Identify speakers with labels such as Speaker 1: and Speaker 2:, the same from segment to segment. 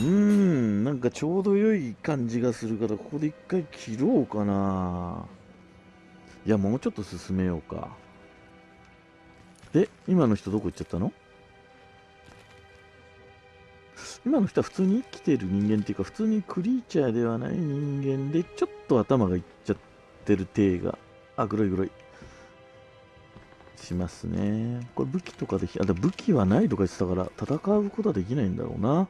Speaker 1: うーん、なんかちょうど良い感じがするから、ここで一回切ろうかな。いや、もうちょっと進めようか。で、今の人どこ行っちゃったの？今の人は普通に生きてる人間っていうか、普通にクリーチャーではない人間で、ちょっと頭がいっちゃってる体が、あ、黒い黒い。しますね。これ武器とかでき、あ、で武器はないとか言ってたから、戦うことはできないんだろうな。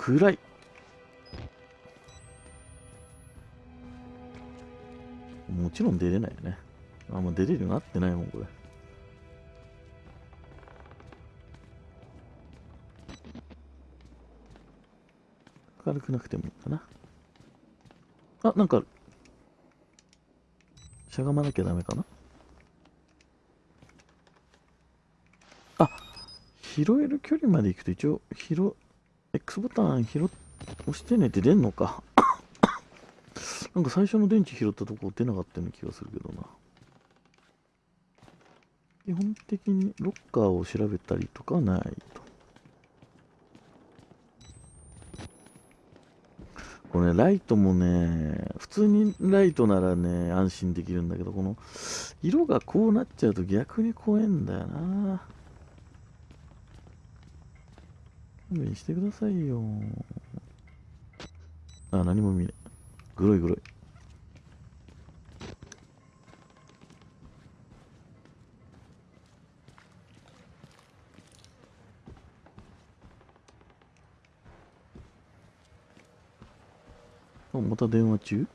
Speaker 1: 暗い。もちろん出れないよね。あ、もう出れるようになってないもん、これ。明るくなくてもいいかな。あ、なんか、しゃがまなきゃダメかなあ、拾える距離まで行くと一応、拾、X ボタン拾、押してねって出んのか。なんか最初の電池拾ったとこ出なかったような気がするけどな。基本的にロッカーを調べたりとかはないと。これ、ね、ライトもね、普通にライトならね、安心できるんだけど、この、色がこうなっちゃうと逆に怖いんだよな。勘弁してくださいよ。あ、何も見ない。黒い黒い。あ、また電話中？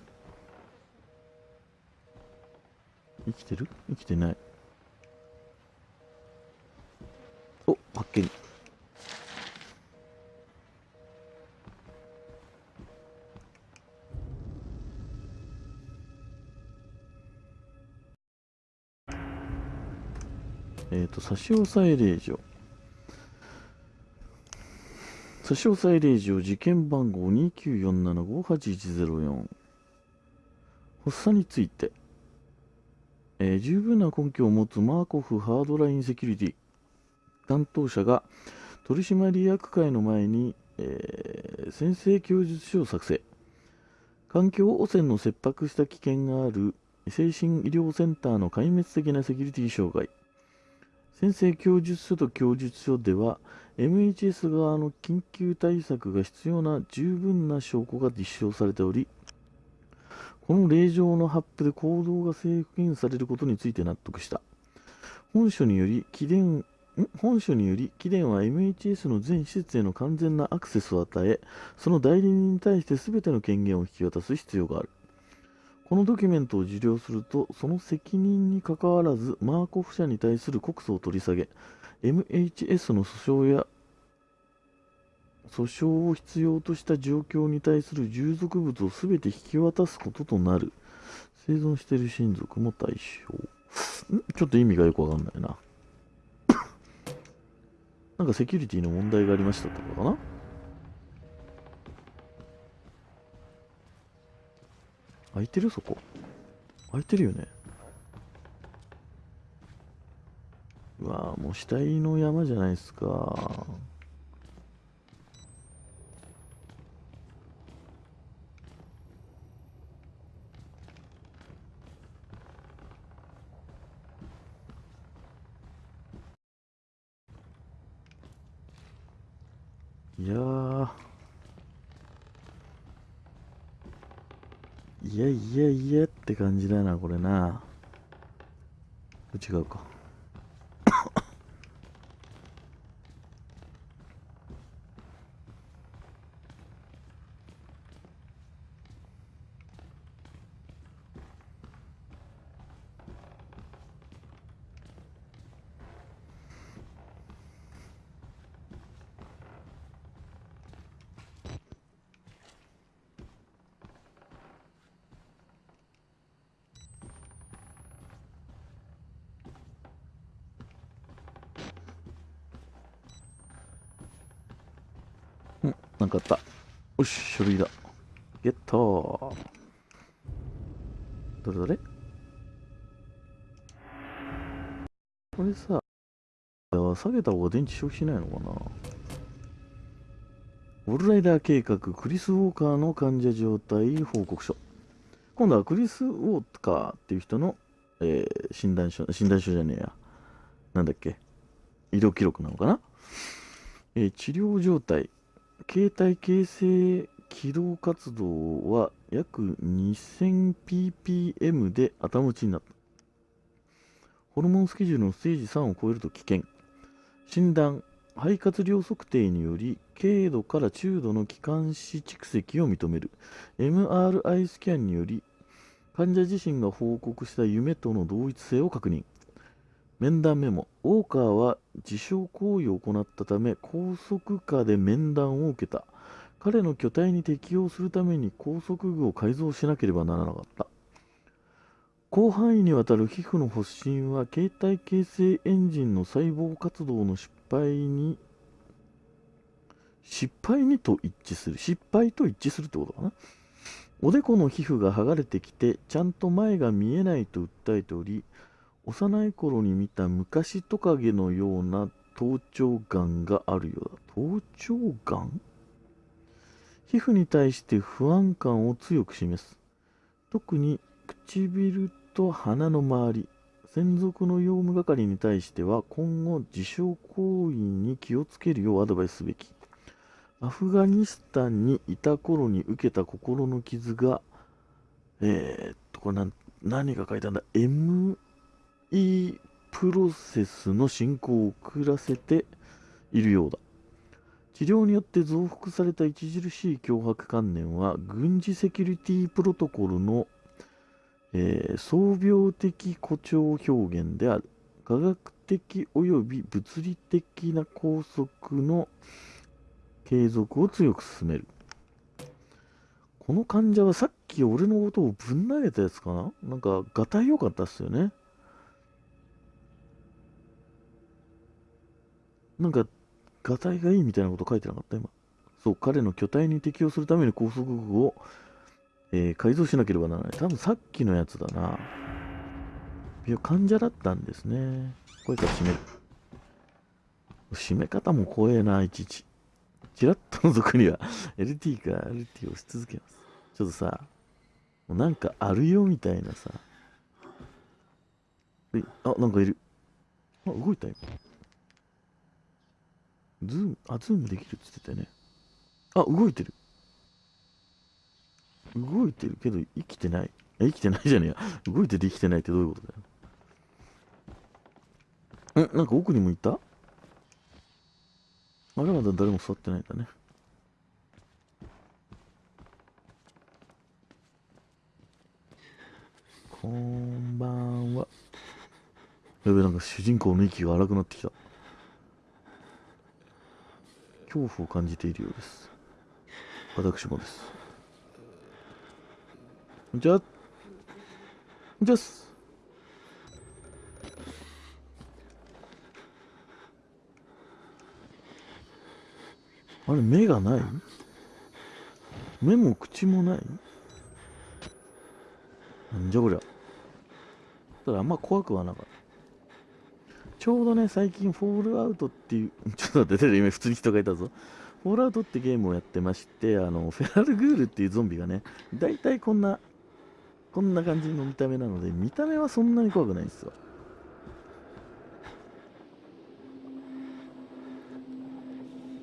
Speaker 1: 生きてる？生きてない。差し押さえ令状。差し押さえ令状事件番号294758104発作について、えー、十分な根拠を持つマーコフハードラインセキュリティ。担当者が取締役会の前に、えー、先生供述書を作成。環境汚染の切迫した危険がある精神医療センターの壊滅的なセキュリティ障害。先生供述書と供述書では MHS 側の緊急対策が必要な十分な証拠が実証されており、この令状の発布で行動が制限されることについて納得した。本書により、起電本書により、貴殿は MHS の全施設への完全なアクセスを与え、その代理人に対して全ての権限を引き渡す必要がある。このドキュメントを受領すると、その責任にかかわらず、マーコフ社に対する告訴を取り下げ、MHS の訴訟や訴訟を必要とした状況に対する従属物を全て引き渡すこととなる。生存している親族も対象。ん？ちょっと意味がよくわかんないな。なんかセキュリティの問題がありましたとかかな？開いてるそこ。開いてるよね。うわもう死体の山じゃないですか。いやいやいやいやって感じだな、これな。違うか。なんかあった。よし、書類だ。ゲット。どれどれ？これさ、下げた方が電池消費しないのかな？オールライダー計画クリス・ウォーカーの患者状態報告書。今度はクリス・ウォーカーっていう人の、えー、診断書診断書じゃねえや。なんだっけ？医療記録なのかな、えー、治療状態。携帯形成起動活動は約 2000ppm で頭打ちになった。ホルモンスケジュールのステージ3を超えると危険。診断肺活量測定により軽度から中度の気管支蓄積を認める。MRI スキャンにより患者自身が報告した夢との同一性を確認。面談メモ。ウォーカーは自傷行為を行ったため高速化で面談を受けた。彼の巨体に適応するために高速具を改造しなければならなかった。広範囲にわたる皮膚の発疹は携帯形成エンジンの細胞活動の失敗に失敗にと一致する。失敗と一致するってことかな？おでこの皮膚が剥がれてきてちゃんと前が見えないと訴えており幼い頃に見た昔トカゲのような頭頂眼があるようだ。頭頂眼？皮膚に対して不安感を強く示す。特に唇と鼻の周り専属の用務係に対しては今後自傷行為に気をつけるようアドバイスすべき。アフガニスタンにいた頃に受けた心の傷がえー、っとこれ何が書いたんだ？ME プロセスの進行を遅らせているようだ。治療によって増幅された著しい脅迫観念は軍事セキュリティプロトコルのえー、創病的誇張表現である。科学的及び物理的な拘束の継続を強く進める。この患者はさっき俺のことをぶん投げたやつかな？なんか、がたい良かったっすよね。なんか、がたいがいいみたいなこと書いてなかった？今。そう、彼の巨体に適応するために高速具をえー、改造しなければならない。多分さっきのやつだな。いや、患者だったんですね。これから閉める。閉め方も怖えな、いちいち。ちらっと覗くには LT か LT を押し続けます。ちょっとさ、もうなんかあるよみたいなさ。あ、なんかいる。あ、動いた今。ズーム、あ、ズームできるって言ってたよね。あ、動いてる。動いてるけど生きてない。生きてないじゃねえや。動いてて生きてないってどういうことだよ。んなんか奥にもいた？まだまだ誰も座ってないんだね。こんばんは。やべ、なんか主人公の息が荒くなってきた。恐怖を感じているようです。私もです。じゃ、じゃす。あれ、目がない？目も口もない？なんじゃこりゃ。ただあんま怖くはなかった。ちょうどね、最近、フォールアウトっていう、ちょっと待って、今普通に人がいたぞ。フォールアウトってゲームをやってまして、あの、フェラルグールっていうゾンビがね、だいたいこんなこんな感じの見た目なので、見た目はそんなに怖くないんですよ。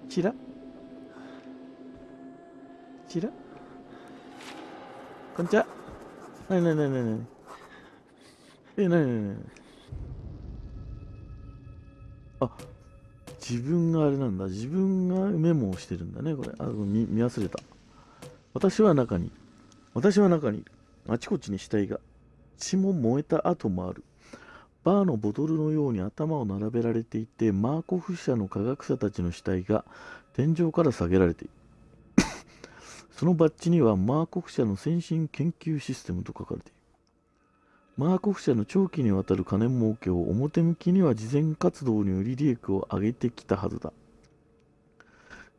Speaker 1: チラ？チラ？こんにちは。なになになになにえ、なになになに自分があれなんだ。自分がメモをしてるんだね、これ。あ、見見忘れた。私は中に。私は中に。あちこちに死体が。血も燃えた跡もある。バーのボトルのように頭を並べられていて、マーコフ社の科学者たちの死体が天井から下げられている。そのバッジにはマーコフ社の先進研究システムと書かれている。マーコフ社の長期にわたる金儲けを表向きには慈善活動により利益を上げてきたはずだ。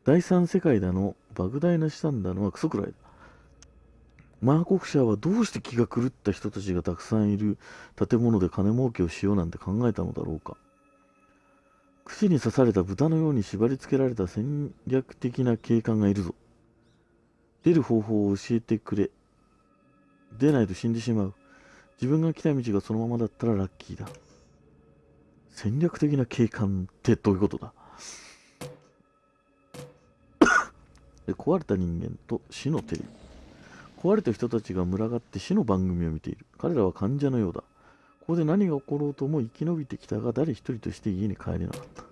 Speaker 1: 第三世界だの、莫大な資産だのはクソくらいだ。マーコフ社はどうして気が狂った人たちがたくさんいる建物で金儲けをしようなんて考えたのだろうか串に刺された豚のように縛り付けられた戦略的な警官がいるぞ。出る方法を教えてくれ。出ないと死んでしまう。自分が来た道がそのままだったらラッキーだ。戦略的な警官ってどういうことだ？壊れた人間と死のテレビ。壊れた人たちが群がって死の番組を見ている。彼らは患者のようだ。ここで何が起ころうとも生き延びてきたが、誰一人として家に帰れなかった。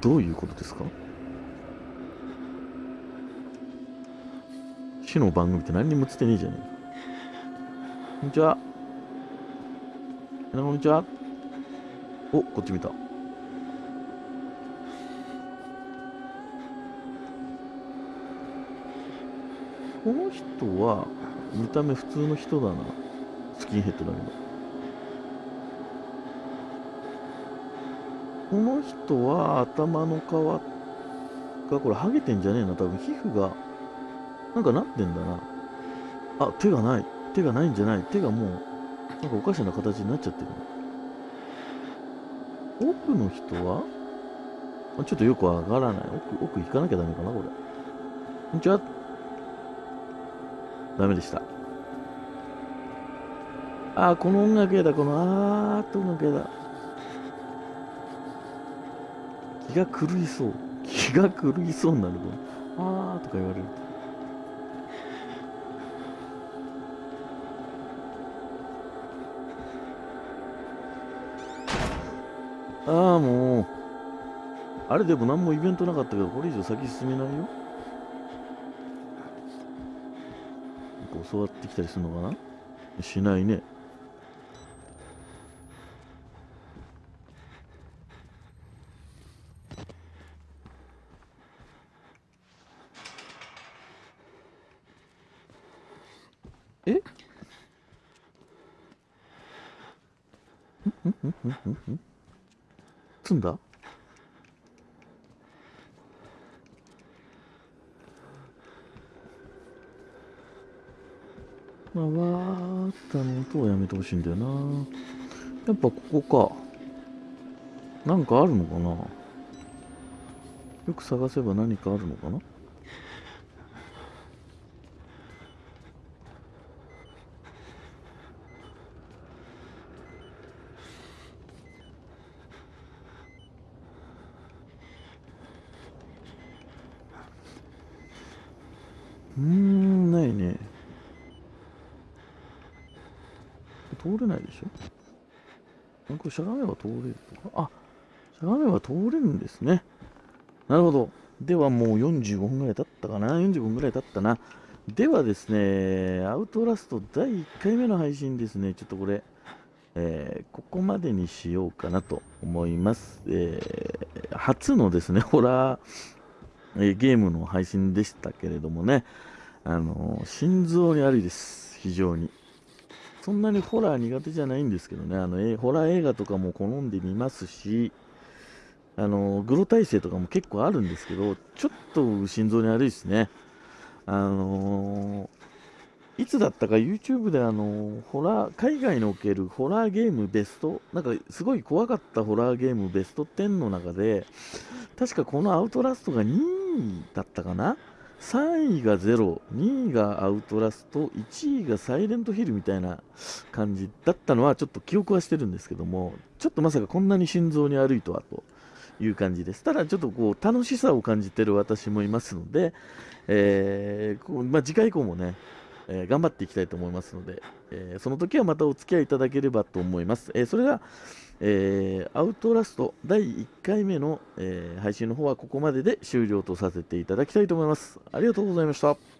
Speaker 1: どういうことですか？死の番組って何にも映ってねえじゃねえこんにちは。こんにちは。お、こっち見た。この人は見た目普通の人だなスキンヘッドだけどこの人は頭の皮がこれハゲてんじゃねえな多分皮膚がなんかなってんだなあ手がない手がないんじゃない手がもうなんかおかしな形になっちゃってる奥の人は？ちょっとよくわからない奥奥行かなきゃダメかなこれこんにちはダメでした。ああ、この音楽やだ、このあーっと音楽やだ。気が狂いそう。気が狂いそうになるこの。あーとか言われるとああ、もう。あれでも何もイベントなかったけど、これ以上先進めないよ。教わってきたりするのかな？しないね。え？んんんんんんつんだ？まあ、わーったの音はやめてほしいんだよな。やっぱここか。なんかあるのかな？よく探せば何かあるのかな？うん、ないね。通れないでしょ？これしゃがめば通れるとか？あ、しゃがめば通れるんですね。なるほど。ではもう45分ぐらい経ったかな ?45 分ぐらい経ったな。ではですね、アウトラスト第1回目の配信ですね。ちょっとこれ、えー、ここまでにしようかなと思います。えー、初のですね、ホラー、え、ゲームの配信でしたけれどもね、あの心臓に悪いです。非常に。そんなにホラー苦手じゃないんですけどね、あのえホラー映画とかも好んで見ますし、あのグロ体制とかも結構あるんですけど、ちょっと心臓に悪いですね。あのー、いつだったか YouTube であのホラー海外におけるホラーゲームベストなんかすごい怖かったホラーゲームベスト10の中で確かこのアウトラストが2位だったかな？3位がゼロ、2位がアウトラスト、1位がサイレントヒルみたいな感じだったのはちょっと記憶はしてるんですけども、ちょっとまさかこんなに心臓に悪いとはという感じです。ただちょっとこう楽しさを感じてる私もいますので、えーまあ、次回以降もね、えー、頑張っていきたいと思いますので、えー、その時はまたお付き合いいただければと思います。え、それでは、えー、アウトラスト第1回目の、えー、配信の方はここまでで終了とさせていただきたいと思います。ありがとうございました。